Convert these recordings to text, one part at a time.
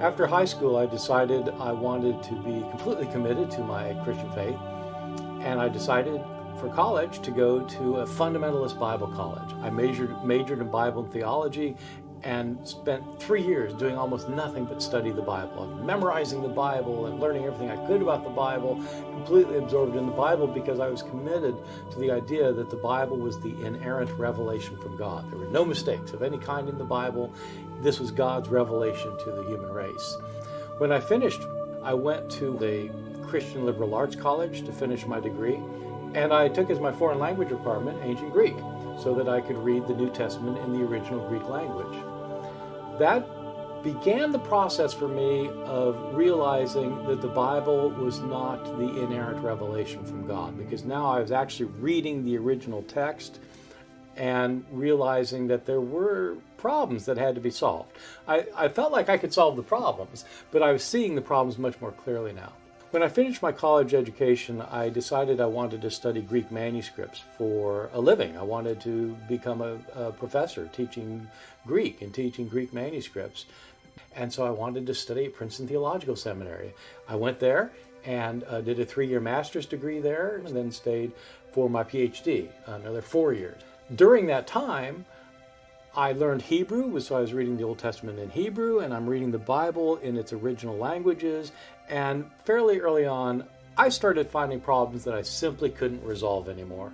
After high school, I decided I wanted to be completely committed to my Christian faith, and I decided for college to go to a fundamentalist Bible college. I majored, majored in Bible and theology and spent three years doing almost nothing but study the Bible, memorizing the Bible and learning everything I could about the Bible, completely absorbed in the Bible because I was committed to the idea that the Bible was the inerrant revelation from God. There were no mistakes of any kind in the Bible. This was God's revelation to the human race. When I finished, I went to the Christian Liberal Arts College to finish my degree, and I took as my foreign language requirement ancient Greek so that I could read the New Testament in the original Greek language that began the process for me of realizing that the Bible was not the inerrant revelation from God because now I was actually reading the original text and realizing that there were problems that had to be solved. I, I felt like I could solve the problems, but I was seeing the problems much more clearly now. When I finished my college education, I decided I wanted to study Greek manuscripts for a living. I wanted to become a, a professor teaching Greek and teaching Greek manuscripts. And so I wanted to study at Princeton Theological Seminary. I went there and uh, did a three-year master's degree there and then stayed for my PhD, another four years. During that time, I learned Hebrew, so I was reading the Old Testament in Hebrew, and I'm reading the Bible in its original languages. And fairly early on, I started finding problems that I simply couldn't resolve anymore.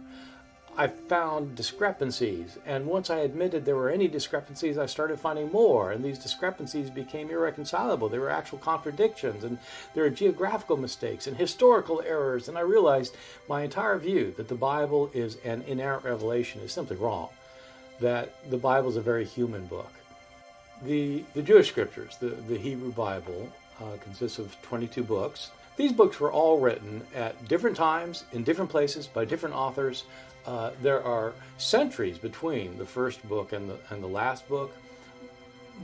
I found discrepancies, and once I admitted there were any discrepancies, I started finding more, and these discrepancies became irreconcilable. There were actual contradictions, and there were geographical mistakes and historical errors, and I realized my entire view that the Bible is an inerrant revelation is simply wrong that the Bible is a very human book. The, the Jewish scriptures, the, the Hebrew Bible, uh, consists of 22 books. These books were all written at different times, in different places, by different authors. Uh, there are centuries between the first book and the, and the last book.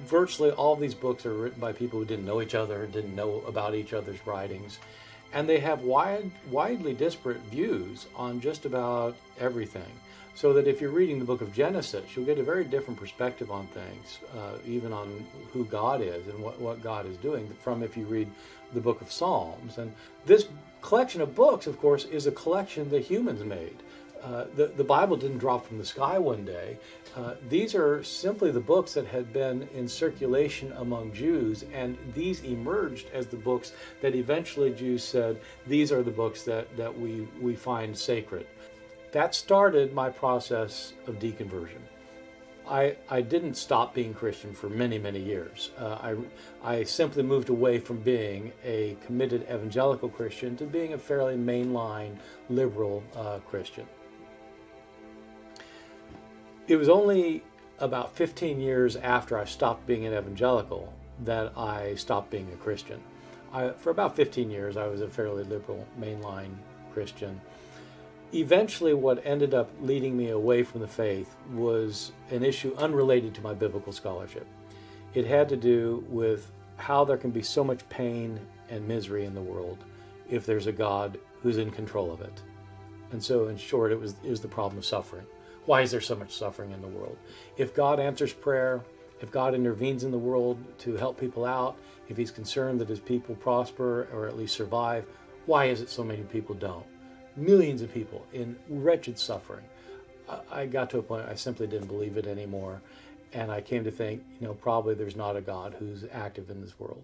Virtually all these books are written by people who didn't know each other, didn't know about each other's writings, and they have wide, widely disparate views on just about everything. So that if you're reading the book of Genesis, you'll get a very different perspective on things, uh, even on who God is and what, what God is doing, from if you read the book of Psalms. And this collection of books, of course, is a collection that humans made. Uh, the, the Bible didn't drop from the sky one day. Uh, these are simply the books that had been in circulation among Jews, and these emerged as the books that eventually Jews said, these are the books that, that we, we find sacred that started my process of deconversion. I, I didn't stop being Christian for many, many years. Uh, I, I simply moved away from being a committed evangelical Christian to being a fairly mainline liberal uh, Christian. It was only about 15 years after I stopped being an evangelical that I stopped being a Christian. I, for about 15 years, I was a fairly liberal mainline Christian eventually what ended up leading me away from the faith was an issue unrelated to my biblical scholarship. It had to do with how there can be so much pain and misery in the world if there's a God who's in control of it. And so in short, it was, it was the problem of suffering. Why is there so much suffering in the world? If God answers prayer, if God intervenes in the world to help people out, if he's concerned that his people prosper or at least survive, why is it so many people don't? millions of people in wretched suffering. I got to a point I simply didn't believe it anymore. And I came to think, you know, probably there's not a God who's active in this world.